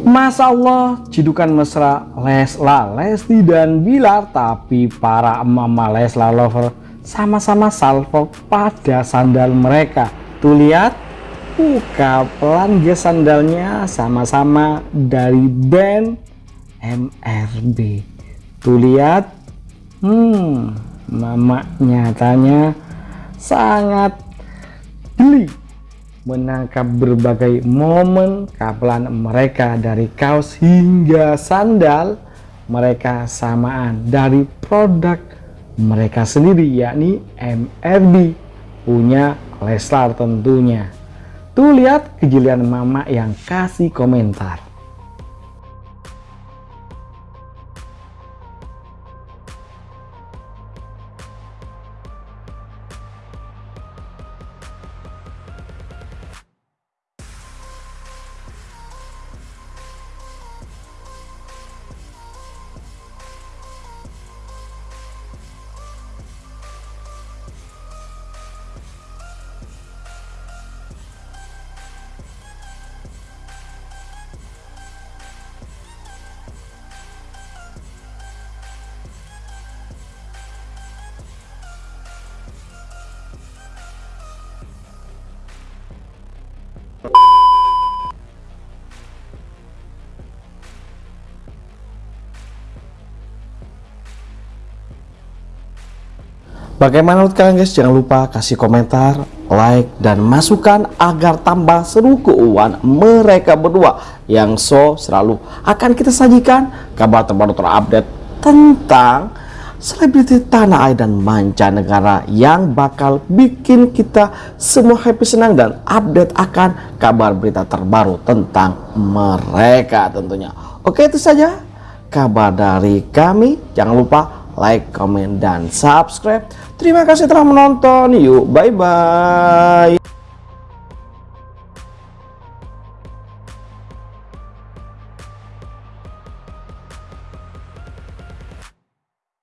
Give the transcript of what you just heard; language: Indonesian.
Masya Allah, cidukan mesra Lesla, Lesti dan Bilar, tapi para mama Lesla lover sama-sama salvo pada sandal mereka. Tuh lihat, buka pelan ge sandalnya sama-sama dari band MRB. Tuh lihat, hmm, mama nyatanya sangat geli menangkap berbagai momen kapelan mereka dari kaos hingga sandal mereka samaan dari produk mereka sendiri yakni MRB punya Leslar tentunya. Tuh lihat kejelian mama yang kasih komentar Bagaimana menurut kalian guys? Jangan lupa kasih komentar, like, dan masukan agar tambah seru keuangan mereka berdua yang so selalu akan kita sajikan kabar terbaru terupdate tentang selebriti tanah air dan mancanegara yang bakal bikin kita semua happy senang dan update akan kabar berita terbaru tentang mereka tentunya. Oke itu saja kabar dari kami. Jangan lupa like, comment, dan subscribe. Terima kasih telah menonton. Yuk, bye-bye.